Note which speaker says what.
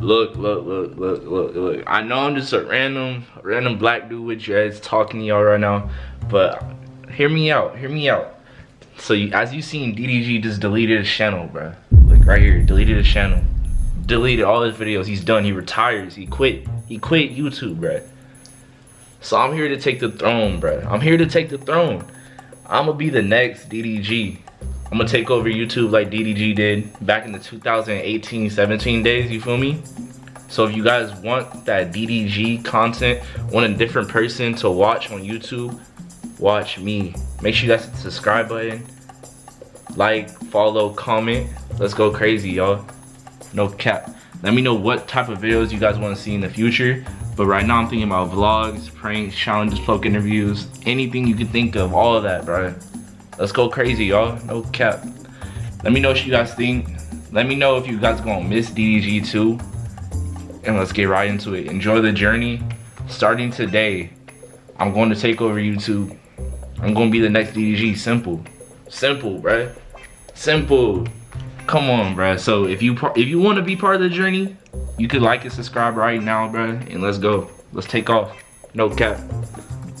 Speaker 1: Look, look, look, look, look, look. I know I'm just a random, random black dude with your dreads talking to y'all right now, but hear me out, hear me out. So you, as you seen, DDG just deleted his channel, bro. Like right here, deleted his channel. Deleted all his videos. He's done. He retires. He quit. He quit YouTube, bro. So I'm here to take the throne, bro. I'm here to take the throne. I'm gonna be the next DDG. I'm gonna take over YouTube like DDG did back in the 2018-17 days, you feel me? So if you guys want that DDG content, want a different person to watch on YouTube, watch me. Make sure you guys hit the subscribe button, like, follow, comment. Let's go crazy, y'all. No cap. Let me know what type of videos you guys want to see in the future. But right now I'm thinking about vlogs, pranks, challenges, poke interviews, anything you can think of, all of that, bro. Let's go crazy, y'all. No cap. Let me know what you guys think. Let me know if you guys gonna miss DDG too. And let's get right into it. Enjoy the journey. Starting today, I'm going to take over YouTube. I'm gonna be the next DDG. Simple. Simple, bruh. Simple. Come on, bruh. So if you if you want to be part of the journey, you could like and subscribe right now, bruh. And let's go. Let's take off. No cap.